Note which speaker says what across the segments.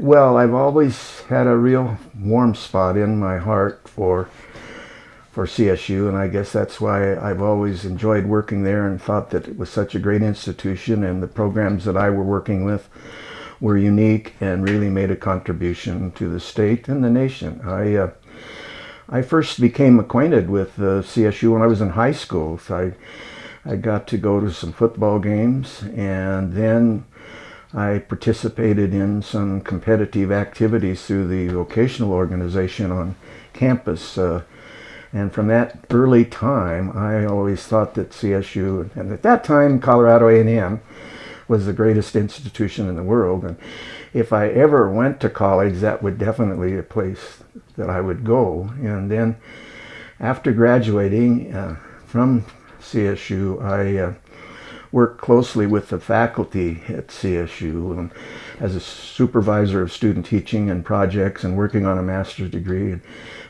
Speaker 1: Well, I've always had a real warm spot in my heart for for CSU, and I guess that's why I've always enjoyed working there and thought that it was such a great institution, and the programs that I were working with were unique and really made a contribution to the state and the nation. I uh, I first became acquainted with uh, CSU when I was in high school. So I I got to go to some football games, and then I participated in some competitive activities through the vocational organization on campus. Uh, and from that early time, I always thought that CSU, and at that time, Colorado A&M, was the greatest institution in the world. And if I ever went to college, that would definitely be a place that I would go. And then after graduating uh, from CSU, I uh, worked closely with the faculty at CSU um, as a supervisor of student teaching and projects and working on a master's degree. And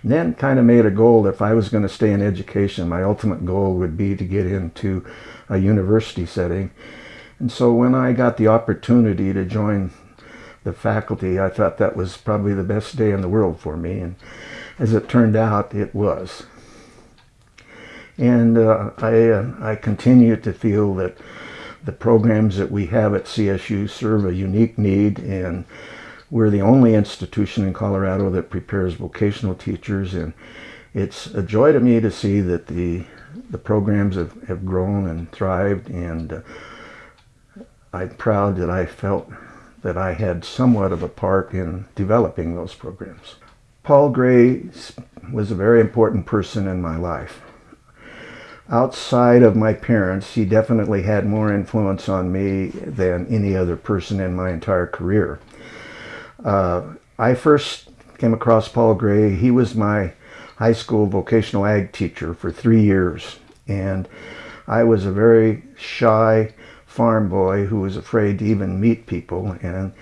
Speaker 1: then kind of made a goal if I was going to stay in education, my ultimate goal would be to get into a university setting. And so when I got the opportunity to join the faculty, I thought that was probably the best day in the world for me. And as it turned out, it was. And uh, I, uh, I continue to feel that the programs that we have at CSU serve a unique need and we're the only institution in Colorado that prepares vocational teachers and it's a joy to me to see that the the programs have, have grown and thrived and uh, I'm proud that I felt that I had somewhat of a part in developing those programs. Paul Gray was a very important person in my life outside of my parents, he definitely had more influence on me than any other person in my entire career. Uh, I first came across Paul Gray. He was my high school vocational ag teacher for three years. And I was a very shy farm boy who was afraid to even meet people. And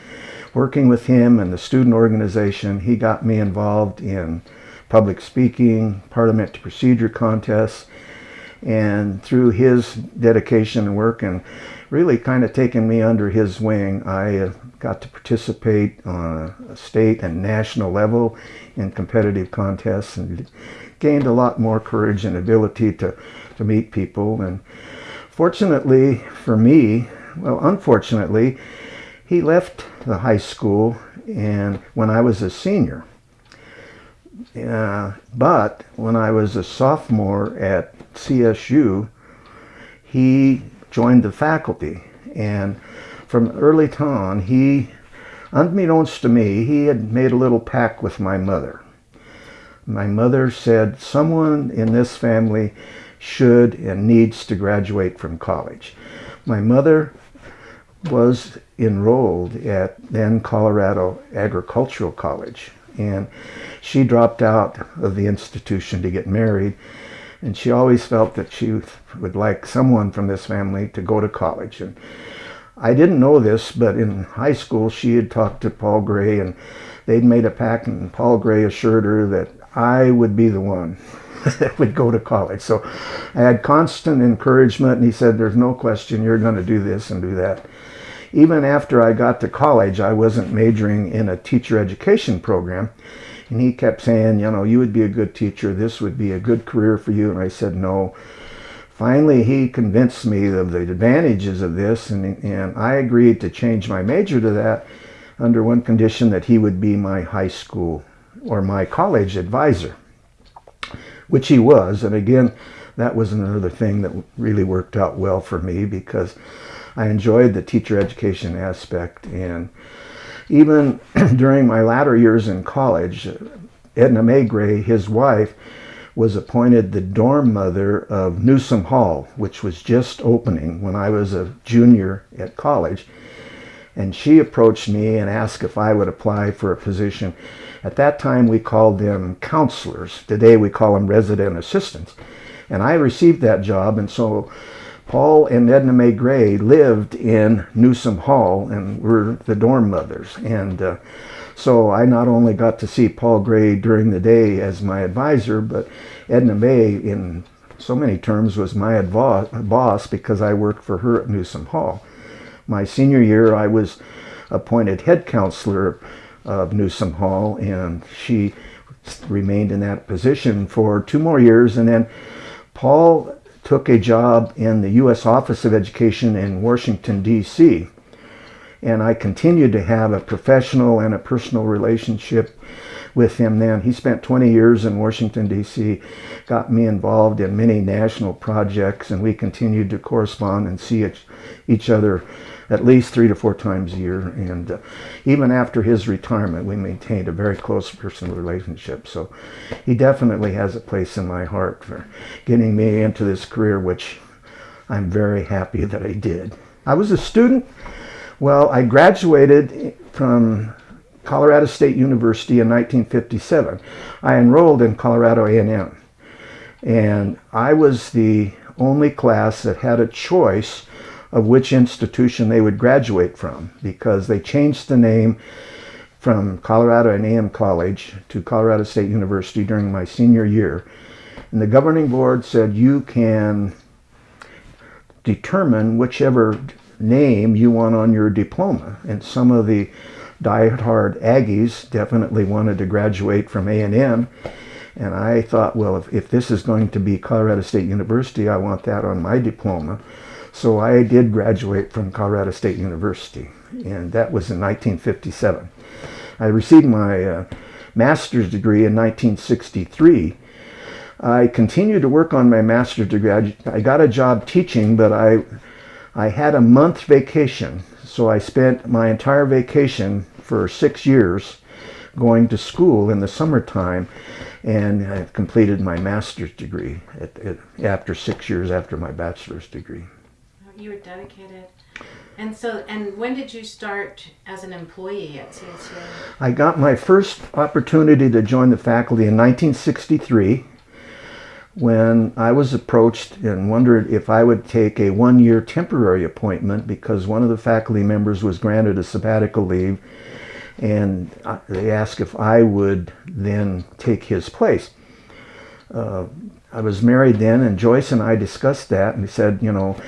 Speaker 1: working with him and the student organization, he got me involved in public speaking, parliamentary procedure contests, and through his dedication and work and really kind of taking me under his wing, I got to participate on a state and national level in competitive contests and gained a lot more courage and ability to, to meet people. And fortunately for me, well, unfortunately, he left the high school and when I was a senior. Uh, but when I was a sophomore at CSU, he joined the faculty. And from early on, he, unbeknownst to me, he had made a little pact with my mother. My mother said, someone in this family should and needs to graduate from college. My mother was enrolled at then Colorado Agricultural College and she dropped out of the institution to get married and she always felt that she would like someone from this family to go to college. And I didn't know this but in high school she had talked to Paul Gray and they'd made a pact and Paul Gray assured her that I would be the one that would go to college. So I had constant encouragement and he said there's no question you're going to do this and do that. Even after I got to college, I wasn't majoring in a teacher education program. And he kept saying, you know, you would be a good teacher. This would be a good career for you. And I said, no. Finally, he convinced me of the advantages of this. And, and I agreed to change my major to that under one condition that he would be my high school or my college advisor, which he was. And again, that was another thing that really worked out well for me because I enjoyed the teacher education aspect and even during my latter years in college, Edna Mae Gray, his wife, was appointed the dorm mother of Newsom Hall, which was just opening when I was a junior at college. And she approached me and asked if I would apply for a position. At that time, we called them counselors. Today, we call them resident assistants. And I received that job, and so Paul and Edna Mae Gray lived in Newsom Hall and were the dorm mothers. And uh, so I not only got to see Paul Gray during the day as my advisor, but Edna Mae in so many terms was my boss because I worked for her at Newsom Hall. My senior year, I was appointed head counselor of Newsom Hall, and she remained in that position for two more years, and then Paul took a job in the U.S. Office of Education in Washington, D.C. And I continued to have a professional and a personal relationship with him then. He spent 20 years in Washington, D.C., got me involved in many national projects, and we continued to correspond and see each, each other at least three to four times a year. And uh, even after his retirement, we maintained a very close personal relationship. So he definitely has a place in my heart for getting me into this career, which I'm very happy that I did. I was a student. Well, I graduated from Colorado State University in 1957. I enrolled in Colorado A&M and I was the only class that had a choice of which institution they would graduate from because they changed the name from Colorado A&M College to Colorado State University during my senior year. And the governing board said you can determine whichever name you want on your diploma. And some of the diehard Aggies definitely wanted to graduate from A&M. And I thought, well, if, if this is going to be Colorado State University, I want that on my diploma. So I did graduate from Colorado State University, and that was in 1957. I received my uh, master's degree in 1963. I continued to work on my master's degree. I, I got a job teaching, but I, I had a month vacation so I spent my entire vacation for six years going to school in the summertime and I completed my master's degree at, at, after six years after my bachelor's degree.
Speaker 2: You were dedicated. And so, and when did you start as an employee at CSU?
Speaker 1: I got my first opportunity to join the faculty in 1963 when I was approached and wondered if I would take a one-year temporary appointment because one of the faculty members was granted a sabbatical leave and they asked if I would then take his place. Uh, I was married then and Joyce and I discussed that and he said, you know,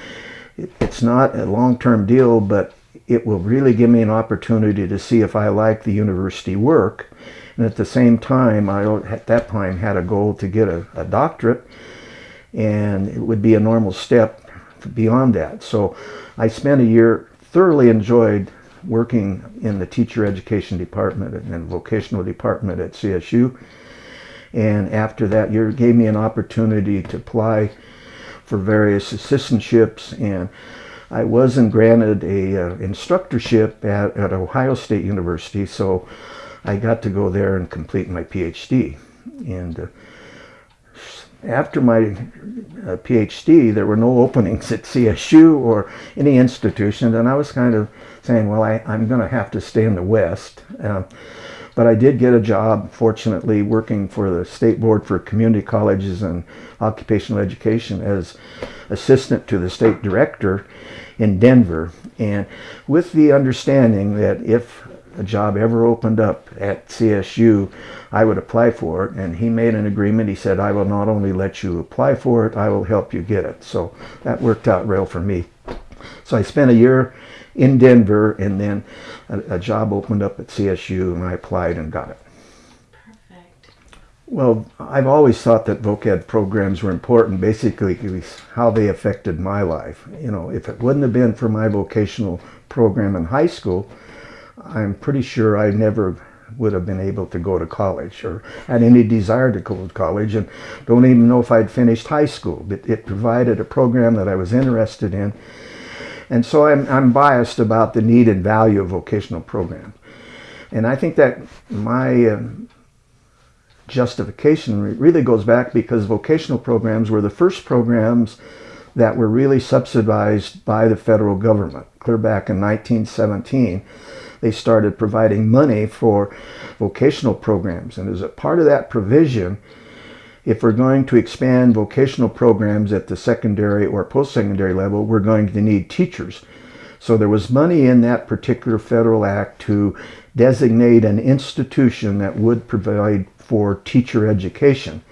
Speaker 1: it, it's not a long-term deal but it will really give me an opportunity to see if I like the university work and at the same time, I at that time had a goal to get a, a doctorate, and it would be a normal step beyond that. So I spent a year, thoroughly enjoyed working in the teacher education department and vocational department at CSU. And after that year, gave me an opportunity to apply for various assistantships and I wasn't granted a uh, instructorship at, at Ohio State University, so I got to go there and complete my PhD. And uh, after my uh, PhD, there were no openings at CSU or any institution, and I was kind of saying, well, I, am going to have to stay in the West. Uh, but I did get a job, fortunately, working for the State Board for Community Colleges and Occupational Education as assistant to the state director in Denver. And with the understanding that if a job ever opened up at CSU, I would apply for it. And he made an agreement. He said, I will not only let you apply for it, I will help you get it. So that worked out real for me. So I spent a year in Denver and then a, a job opened up at CSU and I applied and got it.
Speaker 2: Perfect.
Speaker 1: Well, I've always thought that voc ed programs were important, basically how they affected my life. You know, if it wouldn't have been for my vocational program in high school, I'm pretty sure I never would have been able to go to college or had any desire to go to college and don't even know if I'd finished high school. But it provided a program that I was interested in. And so I'm, I'm biased about the need and value of vocational programs. And I think that my uh, justification really goes back because vocational programs were the first programs that were really subsidized by the federal government, clear back in 1917 they started providing money for vocational programs. And as a part of that provision, if we're going to expand vocational programs at the secondary or post-secondary level, we're going to need teachers. So there was money in that particular federal act to designate an institution that would provide for teacher education.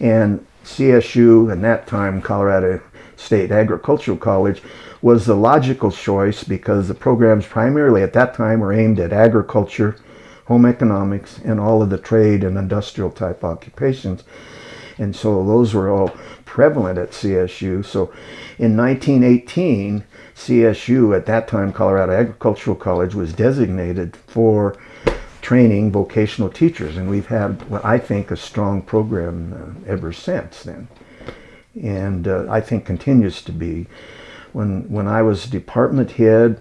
Speaker 1: And CSU, and that time Colorado State Agricultural College, was the logical choice because the programs primarily at that time were aimed at agriculture, home economics, and all of the trade and industrial type occupations. And so those were all prevalent at CSU. So in 1918, CSU, at that time Colorado Agricultural College, was designated for training vocational teachers. And we've had, what I think, a strong program uh, ever since then. And uh, I think continues to be. When, when I was department head,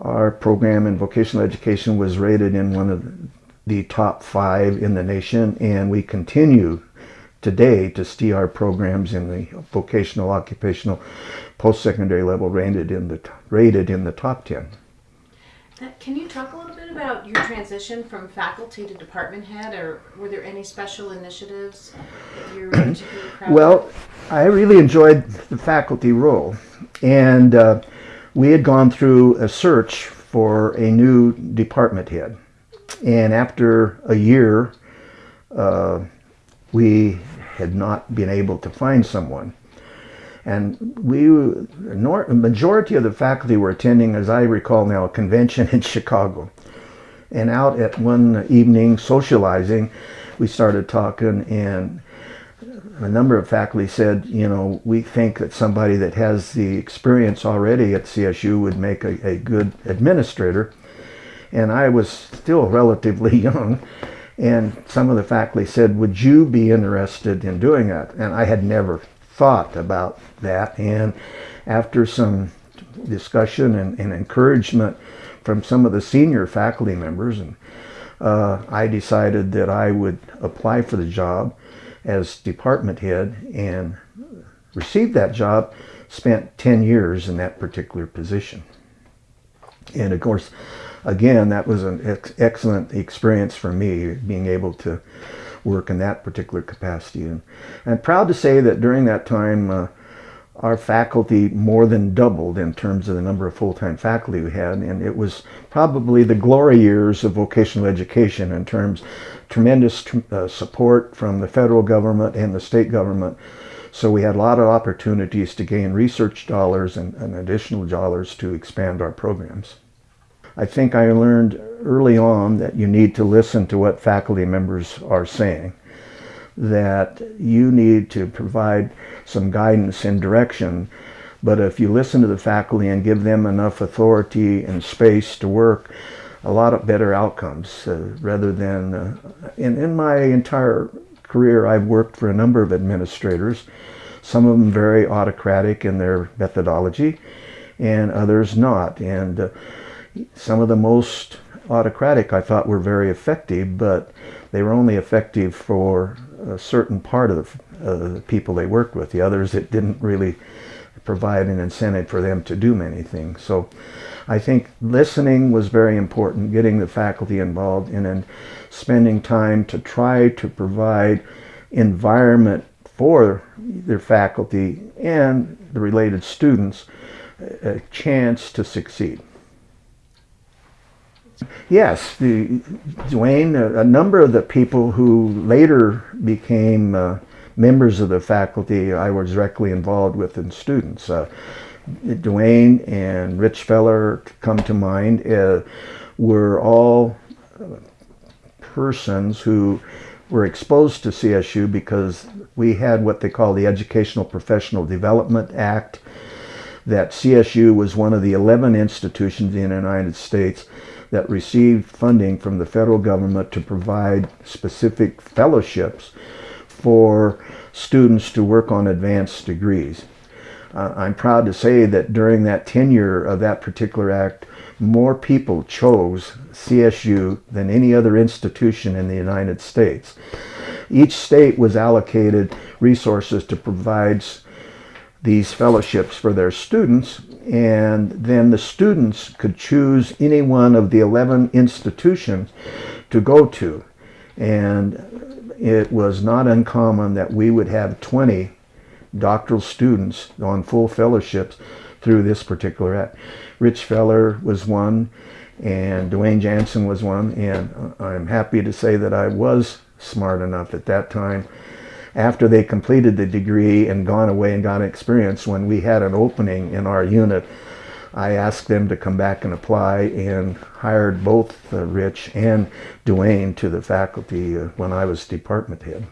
Speaker 1: our program in vocational education was rated in one of the top five in the nation, and we continue today to see our programs in the vocational, occupational, post-secondary level rated in the rated in the top ten.
Speaker 2: Can you talk a little about your transition from faculty to department head, or were there any special initiatives that you're particularly proud
Speaker 1: Well,
Speaker 2: of?
Speaker 1: I really enjoyed the faculty role, and uh, we had gone through a search for a new department head, and after a year, uh, we had not been able to find someone. And we, majority of the faculty were attending, as I recall now, a convention in Chicago. And out at one evening socializing, we started talking and a number of faculty said, you know, we think that somebody that has the experience already at CSU would make a, a good administrator. And I was still relatively young. And some of the faculty said, would you be interested in doing that? And I had never thought about that. And after some discussion and, and encouragement from some of the senior faculty members, and uh, I decided that I would apply for the job as department head and received that job, spent 10 years in that particular position. And of course, again, that was an ex excellent experience for me, being able to work in that particular capacity. And I'm proud to say that during that time, uh, our faculty more than doubled in terms of the number of full-time faculty we had, and it was probably the glory years of vocational education in terms tremendous uh, support from the federal government and the state government. So we had a lot of opportunities to gain research dollars and, and additional dollars to expand our programs. I think I learned early on that you need to listen to what faculty members are saying, that you need to provide some guidance and direction, but if you listen to the faculty and give them enough authority and space to work, a lot of better outcomes uh, rather than, uh, in, in my entire career I've worked for a number of administrators, some of them very autocratic in their methodology and others not. And uh, some of the most autocratic I thought were very effective, but they were only effective for a certain part of the, uh, the people they worked with. The others, it didn't really provide an incentive for them to do many things. So I think listening was very important, getting the faculty involved, and spending time to try to provide environment for their faculty and the related students a chance to succeed. Yes, the, a, a, number of the people who later became uh, members of the faculty I was directly involved with and students. Uh, and Rich Feller come to mind, uh, were all uh, persons who were exposed to CSU because we had what they call the Educational Professional Development Act, that CSU was one of the 11 institutions in the United States that received funding from the federal government to provide specific fellowships for students to work on advanced degrees. Uh, I'm proud to say that during that tenure of that particular act, more people chose CSU than any other institution in the United States. Each state was allocated resources to provide these fellowships for their students and then the students could choose any one of the 11 institutions to go to and it was not uncommon that we would have 20 doctoral students on full fellowships through this particular act. Rich Feller was one and Dwayne Jansen was one and I'm happy to say that I was smart enough at that time after they completed the degree and gone away and got experience when we had an opening in our unit I asked them to come back and apply and hired both uh, Rich and Dwayne to the faculty uh, when I was department head.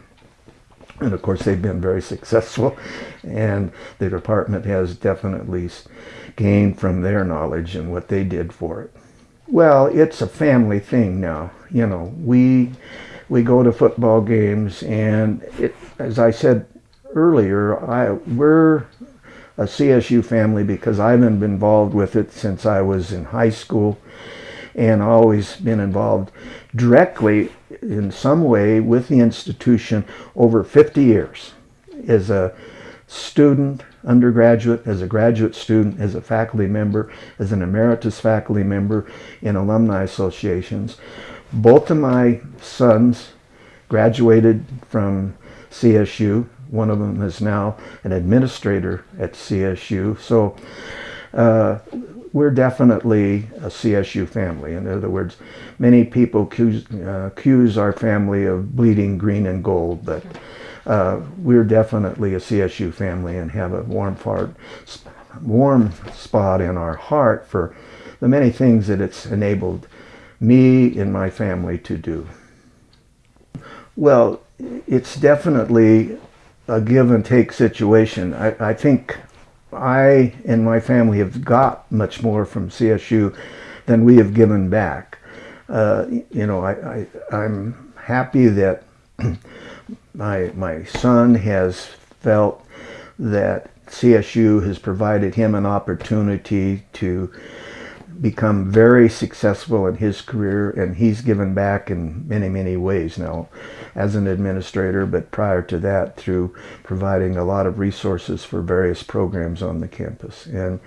Speaker 1: And of course, they've been very successful, and the department has definitely gained from their knowledge and what they did for it. Well, it's a family thing now. You know, we we go to football games, and it, as I said earlier, I we're a CSU family because I've been involved with it since I was in high school, and always been involved directly in some way with the institution over 50 years as a student, undergraduate, as a graduate student, as a faculty member, as an emeritus faculty member in alumni associations. Both of my sons graduated from CSU. One of them is now an administrator at CSU. So uh, we're definitely a CSU family. In other words, many people accuse, uh, accuse our family of bleeding green and gold, but uh, we're definitely a CSU family and have a warm, fart, warm spot in our heart for the many things that it's enabled me and my family to do. Well, it's definitely a give and take situation. I, I think I and my family have got much more from CSU than we have given back. Uh, you know, I, I, am happy that my, my son has felt that CSU has provided him an opportunity to become very successful in his career and he's given back in many many ways now as an administrator but prior to that through providing a lot of resources for various programs on the campus. And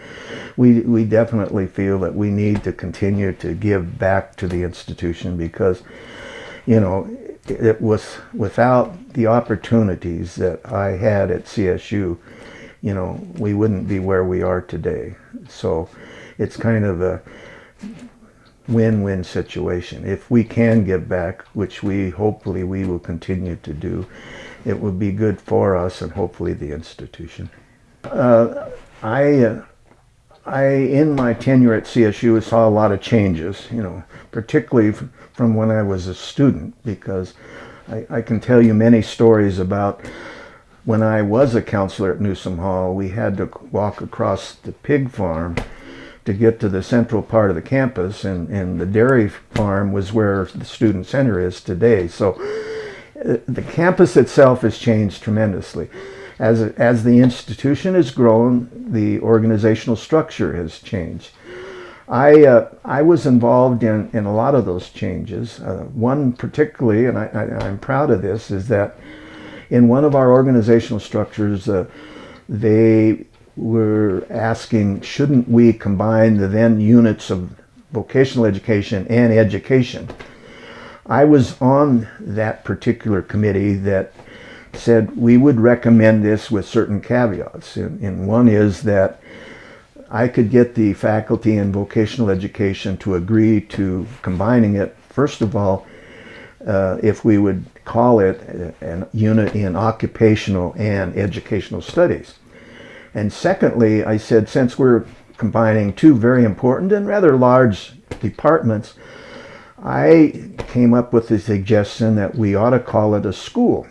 Speaker 1: we we definitely feel that we need to continue to give back to the institution because you know it was without the opportunities that I had at CSU you know we wouldn't be where we are today. So it's kind of a win-win situation. If we can give back, which we hopefully we will continue to do, it will be good for us and hopefully the institution. Uh, I, uh, I, in my tenure at CSU, saw a lot of changes, you know, particularly from when I was a student, because I, I can tell you many stories about when I was a counselor at Newsom Hall, we had to walk across the pig farm to get to the central part of the campus, and, and the dairy farm was where the student center is today. So uh, the campus itself has changed tremendously. As, as the institution has grown, the organizational structure has changed. I, uh, I was involved in, in a lot of those changes. Uh, one particularly, and I, I, am proud of this, is that in one of our organizational structures, uh, they we're asking, shouldn't we combine the then units of vocational education and education? I was on that particular committee that said we would recommend this with certain caveats. And, and, one is that I could get the faculty in vocational education to agree to combining it, first of all, uh, if we would call it a unit in occupational and educational studies. And secondly, I said, since we're combining two very important and rather large departments, I came up with the suggestion that we ought to call it a school.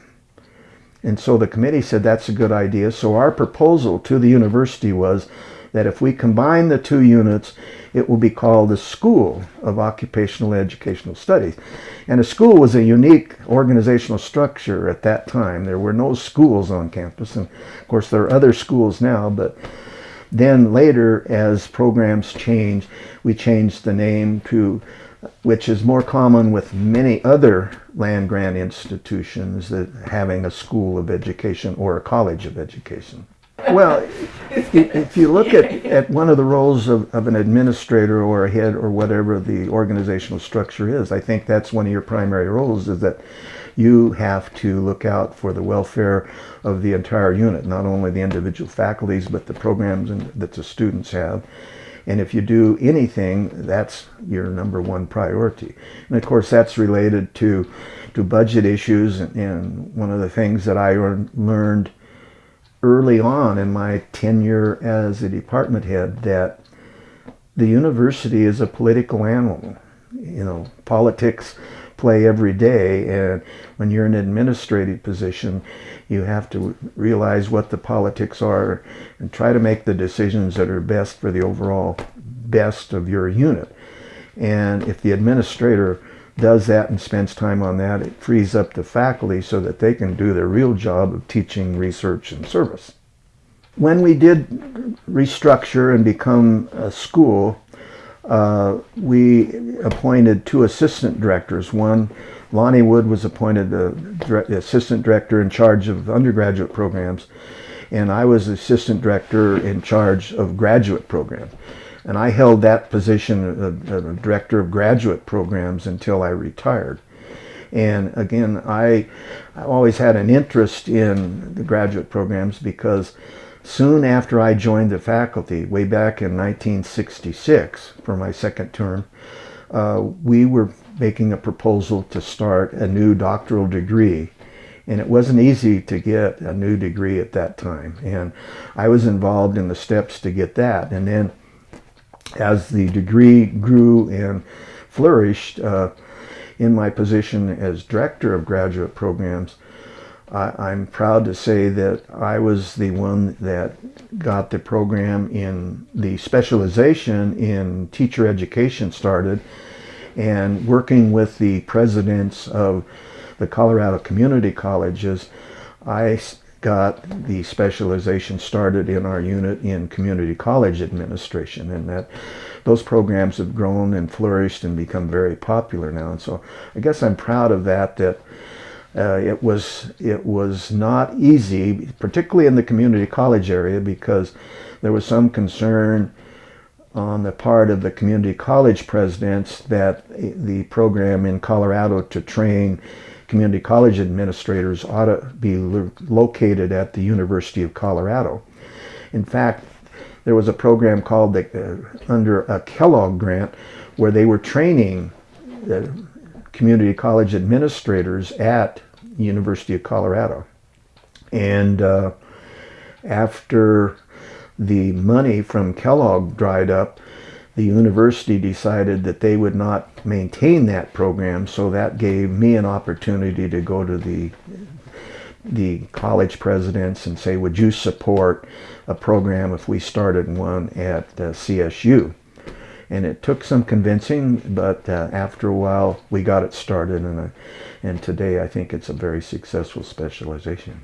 Speaker 1: And so the committee said that's a good idea. So our proposal to the university was that if we combine the two units, it will be called the School of Occupational Educational Studies. And a school was a unique organizational structure at that time. There were no schools on campus. And of course, there are other schools now, but then later, as programs changed, we changed the name to, which is more common with many other land grant institutions, that having a school of education or a college of education. Well, if you look at, at one of the roles of, of an administrator or a head or whatever the organizational structure is, I think that's one of your primary roles is that you have to look out for the welfare of the entire unit, not only the individual faculties, but the programs and, that the students have. And if you do anything, that's your number one priority. And of course, that's related to, to budget issues. And, and one of the things that I learned early on in my tenure as a department head that the university is a political animal. You know, politics play every day, and when you're in an administrative position, you have to realize what the politics are and try to make the decisions that are best for the overall best of your unit. And if the administrator does that and spends time on that, it frees up the faculty so that they can do their real job of teaching, research, and service. When we did restructure and become a school, uh, we appointed two assistant directors. One, Lonnie Wood was appointed the, the assistant director in charge of undergraduate programs, and I was assistant director in charge of graduate programs. And I held that position of, of director of graduate programs until I retired. And again, I, I always had an interest in the graduate programs because soon after I joined the faculty, way back in 1966 for my second term, uh, we were making a proposal to start a new doctoral degree. And it wasn't easy to get a new degree at that time. And I was involved in the steps to get that. And then as the degree grew and flourished uh, in my position as director of graduate programs, I, am proud to say that I was the one that got the program in the specialization in teacher education started and working with the presidents of the Colorado community colleges, I got the specialization started in our unit in community college administration and that those programs have grown and flourished and become very popular now. And so I guess I'm proud of that that uh, it was it was not easy particularly in the community college area because there was some concern on the part of the community college presidents that the program in Colorado to train community college administrators ought to be located at the University of Colorado. In fact, there was a program called the, uh, under a Kellogg grant where they were training the community college administrators at University of Colorado. And uh, after the money from Kellogg dried up, the university decided that they would not maintain that program, so that gave me an opportunity to go to the the college presidents and say, would you support a program if we started one at uh, CSU? And it took some convincing, but uh, after a while we got it started, and, uh, and today I think it's a very successful specialization.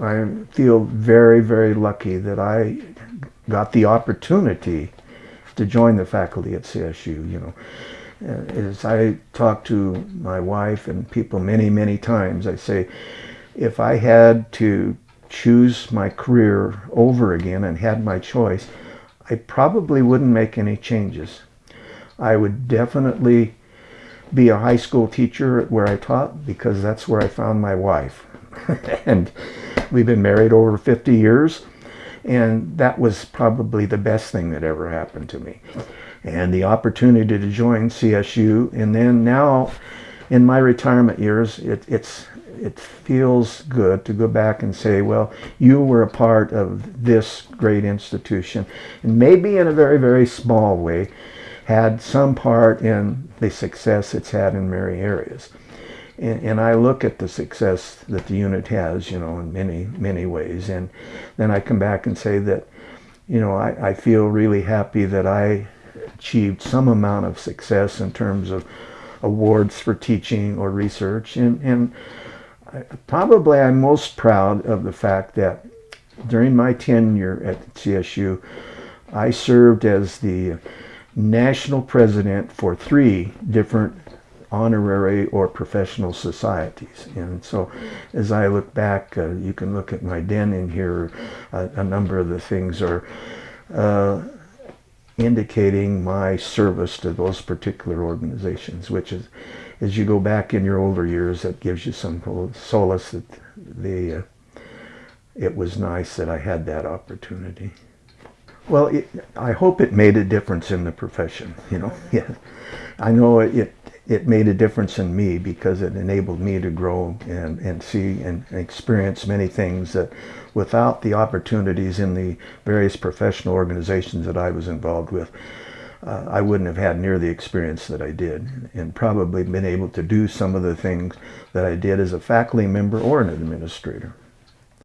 Speaker 1: I feel very, very lucky that I got the opportunity to join the faculty at CSU. You know, uh, as I talk to my wife and people many, many times, I say, if I had to choose my career over again and had my choice, I probably wouldn't make any changes. I would definitely be a high school teacher where I taught because that's where I found my wife. and we've been married over 50 years and that was probably the best thing that ever happened to me. And the opportunity to join CSU, and then now in my retirement years, it, it's it feels good to go back and say, well, you were a part of this great institution, and maybe in a very, very small way, had some part in the success it's had in many areas and, and, I look at the success that the unit has, you know, in many, many ways. And then I come back and say that, you know, I, I feel really happy that I achieved some amount of success in terms of awards for teaching or research. And, and I, probably I'm most proud of the fact that during my tenure at CSU, I served as the national president for three different honorary or professional societies. And so as I look back, uh, you can look at my den in here, uh, a number of the things are uh, indicating my service to those particular organizations, which is, as you go back in your older years, that gives you some solace that the, uh, it was nice that I had that opportunity. Well, it, I hope it made a difference in the profession, you know. Yeah, I know it, it made a difference in me because it enabled me to grow and, and see and experience many things that without the opportunities in the various professional organizations that I was involved with, uh, I wouldn't have had near the experience that I did and probably been able to do some of the things that I did as a faculty member or an administrator.